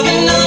loving.